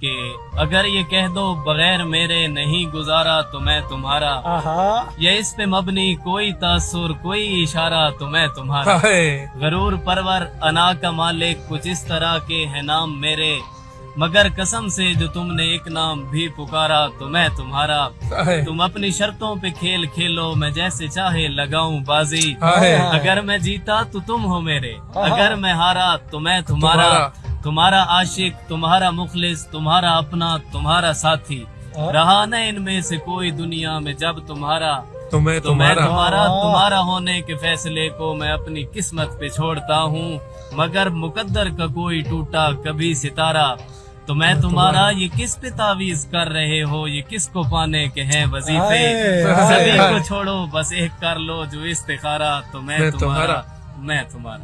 کہ اگر یہ کہہ دو بغیر میرے نہیں گزارا تو میں تمہارا یہ اس پہ مبنی کوئی تاثر کوئی اشارہ تو میں تمہارا۔ غرور پرور انا کا مالک کچھ اس طرح کے ہیں نام میرے۔ مگر قسم سے جو تم نے ایک نام بھی پکارا تو میں تمہارا۔ تم اپنی شرطوں پہ کھیل کھیلو میں جیسے چاہے لگاؤں بازی۔ اگر میں جیتا تو تم ہو میرے۔ اگر میں ہارا تو میں تمہارا۔ تمہارا عاشق تمہارا مخلص تمہارا اپنا تمہارا ساتھی۔ رہا نہ ان میں سے کوئی دنیا میں جب تمہارا میں تمہارا تمہارا تمہارا ہونے کے فیصلے کو میں اپنی قسمت پہ چھوڑتا ہوں۔ مگر مقدر کا کوئی ٹوٹا کبھی ستارہ۔ تو میں تمہارا یہ کس پہ تعویز کر رہے ہو؟ یہ کس کو پانے کے ہیں وظیفے؟ سبھی۔ کو چھوڑو بس ایک کر لو جو استخارہ۔ تو میں تمہارا۔ میں تمہارا۔